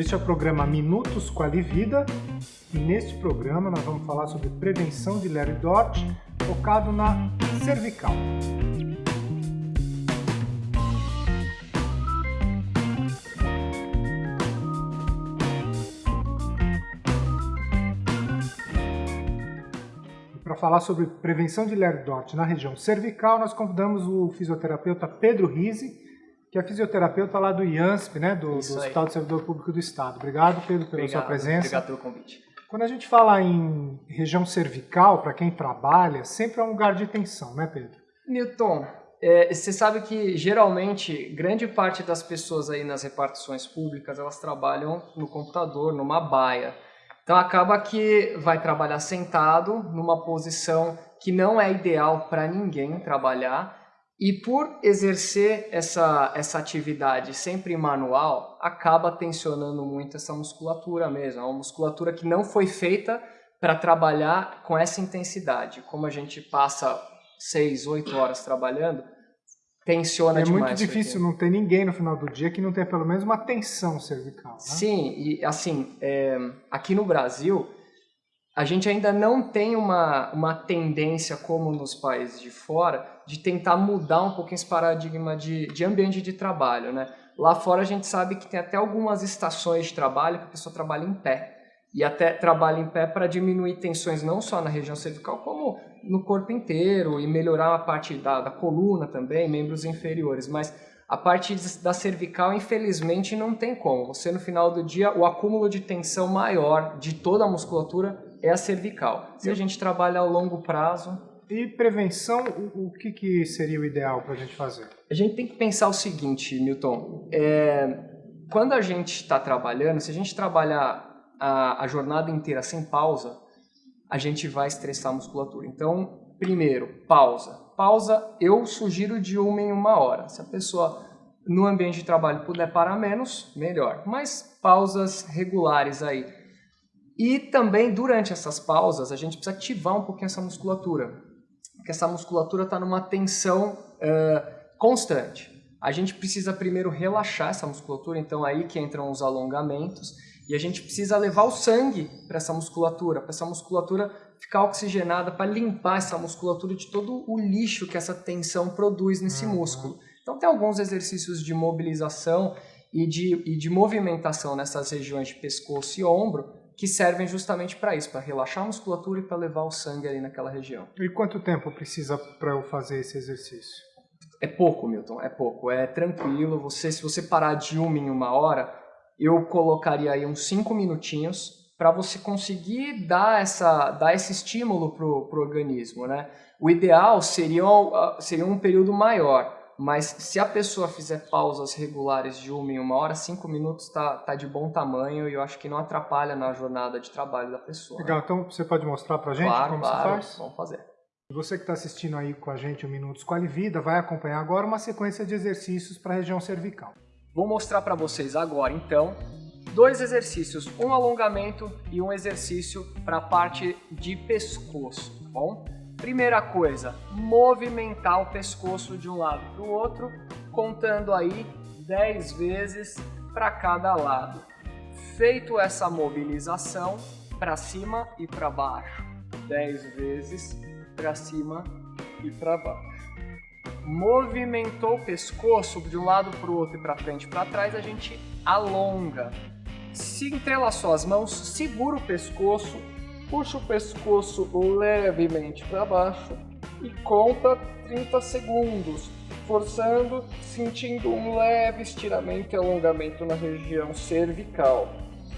Este é o programa Minutos Qualivida e neste programa nós vamos falar sobre prevenção de e Dort focado na cervical. Para falar sobre prevenção de e Dort na região cervical, nós convidamos o fisioterapeuta Pedro Rise, que é fisioterapeuta lá do IANSP, né, do, do Hospital de Servidor Público do Estado. Obrigado, Pedro, pela obrigado, sua presença. Obrigado pelo convite. Quando a gente fala em região cervical, para quem trabalha, sempre é um lugar de tensão, né, Pedro? Newton, é, você sabe que geralmente grande parte das pessoas aí nas repartições públicas elas trabalham no computador, numa baia. Então acaba que vai trabalhar sentado numa posição que não é ideal para ninguém trabalhar e por exercer essa, essa atividade sempre manual, acaba tensionando muito essa musculatura mesmo. É uma musculatura que não foi feita para trabalhar com essa intensidade. Como a gente passa 6, 8 horas trabalhando, tensiona é demais. É muito difícil não ter ninguém no final do dia que não tenha pelo menos uma tensão cervical. Né? Sim, e assim, é, aqui no Brasil, a gente ainda não tem uma, uma tendência, como nos países de fora, de tentar mudar um pouquinho esse paradigma de, de ambiente de trabalho, né? Lá fora a gente sabe que tem até algumas estações de trabalho que a pessoa trabalha em pé. E até trabalha em pé para diminuir tensões não só na região cervical, como no corpo inteiro e melhorar a parte da, da coluna também, membros inferiores. Mas a parte da cervical, infelizmente, não tem como. Você, no final do dia, o acúmulo de tensão maior de toda a musculatura é a cervical. Se a gente trabalha a longo prazo, e prevenção, o, o que, que seria o ideal para a gente fazer? A gente tem que pensar o seguinte, Newton. É, quando a gente está trabalhando, se a gente trabalhar a, a jornada inteira sem pausa, a gente vai estressar a musculatura. Então, primeiro, pausa. Pausa, eu sugiro de uma em uma hora. Se a pessoa no ambiente de trabalho puder parar menos, melhor. Mas pausas regulares aí. E também durante essas pausas a gente precisa ativar um pouquinho essa musculatura que essa musculatura está numa tensão uh, constante. A gente precisa primeiro relaxar essa musculatura, então aí que entram os alongamentos, e a gente precisa levar o sangue para essa musculatura, para essa musculatura ficar oxigenada, para limpar essa musculatura de todo o lixo que essa tensão produz nesse uhum. músculo. Então tem alguns exercícios de mobilização e de, e de movimentação nessas regiões de pescoço e ombro, que servem justamente para isso, para relaxar a musculatura e para levar o sangue ali naquela região. E quanto tempo precisa para eu fazer esse exercício? É pouco, Milton, é pouco. É tranquilo. Você, se você parar de uma em uma hora, eu colocaria aí uns cinco minutinhos para você conseguir dar, essa, dar esse estímulo para o organismo, né? O ideal seria, seria um período maior, mas se a pessoa fizer pausas regulares de uma em uma hora, cinco minutos está tá de bom tamanho e eu acho que não atrapalha na jornada de trabalho da pessoa. Legal, né? então você pode mostrar para a gente claro, como claro, você faz? vamos fazer. Você que está assistindo aí com a gente o Minutos Quali Vida vai acompanhar agora uma sequência de exercícios para a região cervical. Vou mostrar para vocês agora então dois exercícios, um alongamento e um exercício para a parte de pescoço, tá bom? Primeira coisa, movimentar o pescoço de um lado para o outro, contando aí 10 vezes para cada lado. Feito essa mobilização, para cima e para baixo. 10 vezes para cima e para baixo. Movimentou o pescoço de um lado para o outro e para frente e para trás, a gente alonga. Se entrelaçou as mãos, segura o pescoço puxa o pescoço levemente para baixo e conta 30 segundos, forçando, sentindo um leve estiramento e alongamento na região cervical.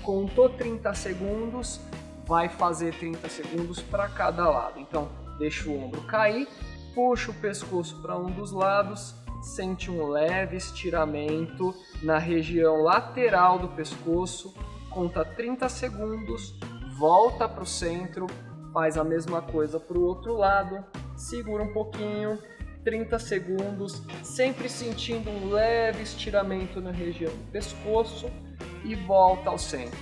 Contou 30 segundos, vai fazer 30 segundos para cada lado. Então, deixa o ombro cair, puxa o pescoço para um dos lados, sente um leve estiramento na região lateral do pescoço, conta 30 segundos, volta para o centro, faz a mesma coisa para o outro lado, segura um pouquinho, 30 segundos, sempre sentindo um leve estiramento na região do pescoço e volta ao centro.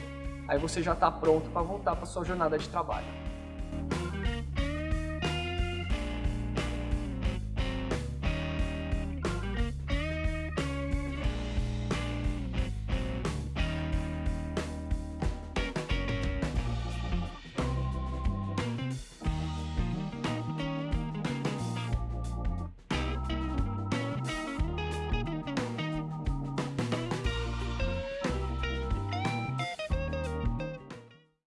Aí você já está pronto para voltar para sua jornada de trabalho.